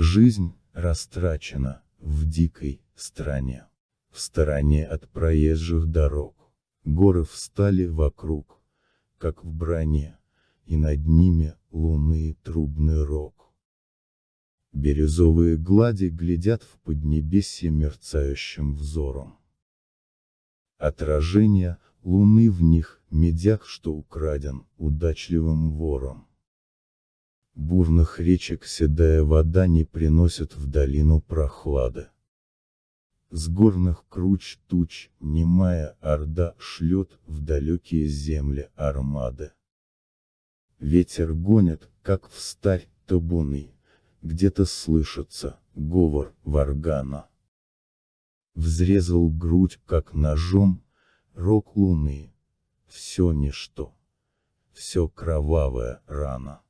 Жизнь, растрачена, в дикой, стране. В стороне от проезжих дорог. Горы встали вокруг, как в броне, и над ними, луны трубный рог. Бирюзовые глади глядят в поднебесье мерцающим взором. Отражение, луны в них, медях, что украден, удачливым вором. Бурных речек седая вода не приносит в долину прохлады. С горных круч туч, немая орда, шлет в далекие земли армады. Ветер гонит, как в старь, табуны, где-то слышится, говор, варгана. Взрезал грудь, как ножом, рог луны. Все ничто. Все кровавая рана.